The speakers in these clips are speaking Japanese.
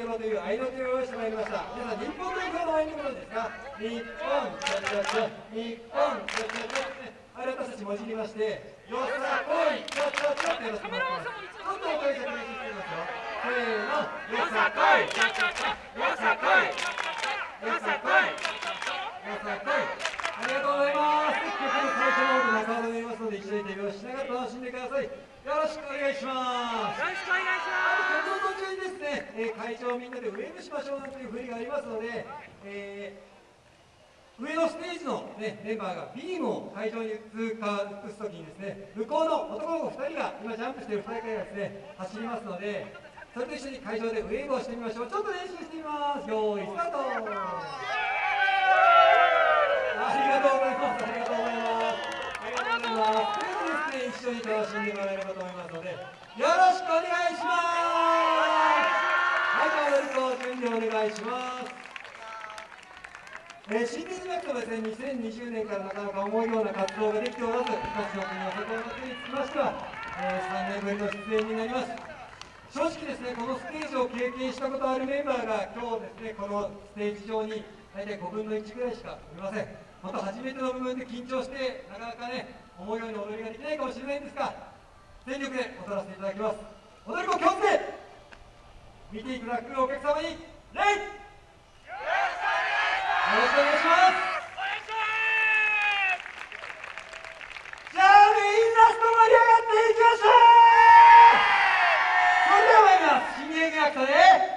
楽しんでいただければといの手を用意してまいりました。皆さん日本代表の愛のことですが日本チャチャチャ日本チャチャチャね。あれ私たちもじりましてよさこいチャチャチャってやらせてもらってますちょっとお声かけ練習してみますよせーのよさこいチャチャチャよさこいよさこいよさこいありがとうございます曲の最初の方で中尾で言いますので一緒に手拍子しながら楽しんでくださいよろしくお願いしますよろしくお願いしあと曲の途中にですね、えー会場みんなでウェーブしましょうなんていう振りがありますので、えー上のステージの、ね、メンバーがビームを会場に通過移すときにですね向こうの男の子2人が今ジャンプしている2人がですね走りますのでそれと一緒に会場でウェーブをしてみましょう。ちょっと練習してみます。よーいスタート。ありがとうございますありがとうございますということでですね一緒に楽しんでもらえればと思いますのでよろしくお願いしますはい、じゃあ、踊り子準備お願いします。えー、新日学とですね、2020年からなかなか思うような活動ができておらず、各所国の世界祭りにつきましては、えー、3年ぶりの出演になります。正直ですね、このステージを経験したことあるメンバーが、今日ですね、このステージ上に大体5分の1ぐらいしかいません。また初めての部分で緊張して、なかなかね、思うように踊りができないかもしれないんですが、全力で踊らせていただきます。踊り子気をつけ見ていただくお客様に礼ろしくお願いします。じゃあメインラスト盛り上がっていきましょう。それでは参ります。新芸劇とで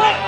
Oh!